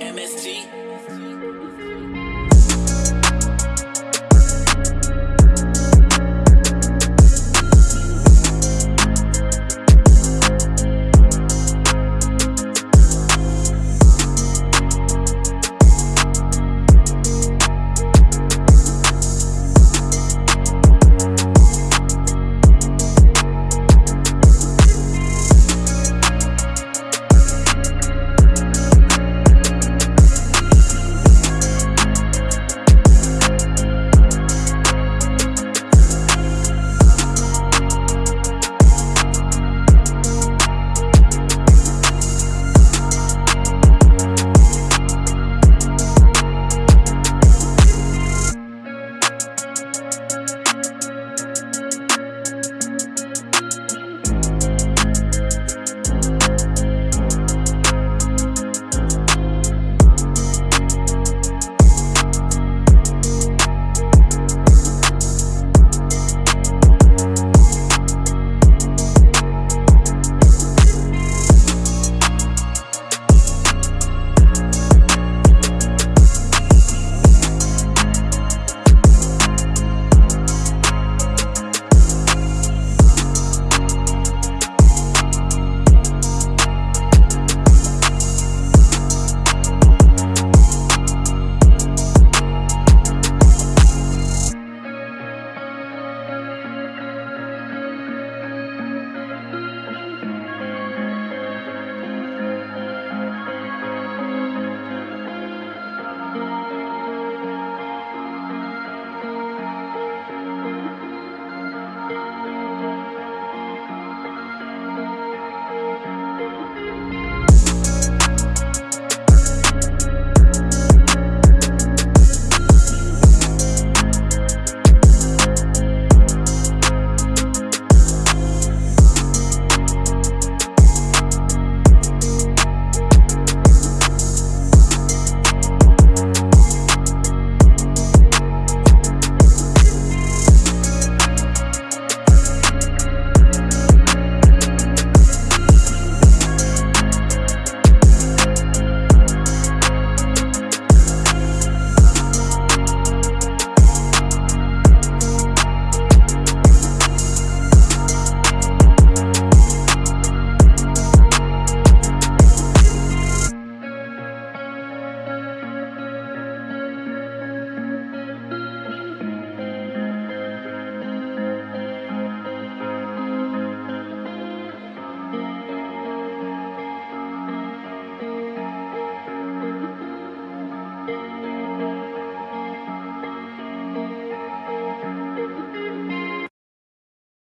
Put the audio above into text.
MST.